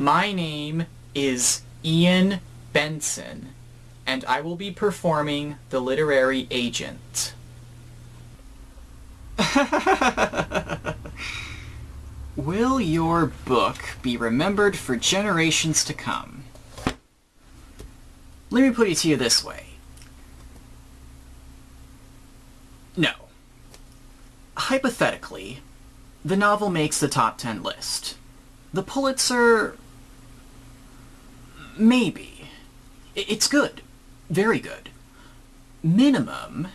My name is Ian Benson, and I will be performing the literary agent. Will your book be remembered for generations to come? Let me put it to you this way. No. Hypothetically, the novel makes the top 10 list. The Pulitzer... maybe. It's good. Very good. Minimum,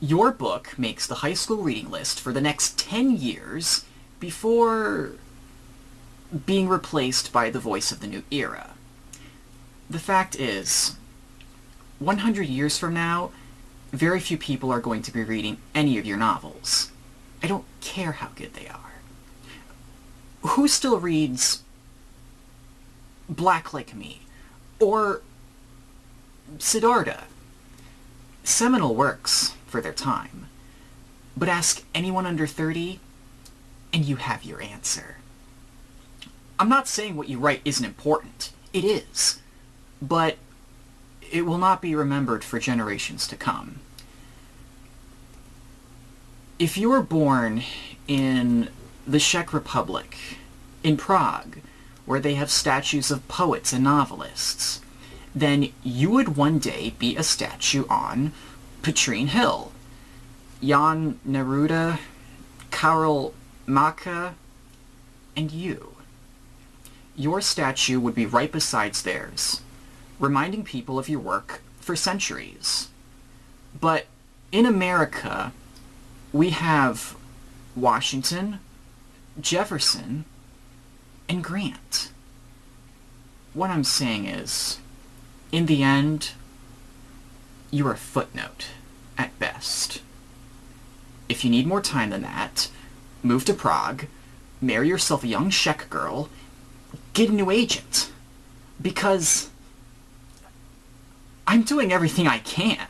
your book makes the high school reading list for the next 10 years before being replaced by the voice of the new era. The fact is, 100 years from now, very few people are going to be reading any of your novels. I don't care how good they are. Who still reads Black Like Me? Or Siddhartha? Seminal works for their time. But ask anyone under 30, and you have your answer. I'm not saying what you write isn't important. It is. But it will not be remembered for generations to come. If you were born in the Czech Republic, in Prague, where they have statues of poets and novelists, then you would one day be a statue on Petrin Hill. Jan Neruda, Karel Mácha, and you. Your statue would be right beside theirs, reminding people of your work for centuries. But in America, we have Washington, Jefferson, and Grant. What I'm saying is, in the end, you're a footnote, at best. If you need more time than that, move to Prague, marry yourself a young Czech girl, get a new agent. Because I'm doing everything I can.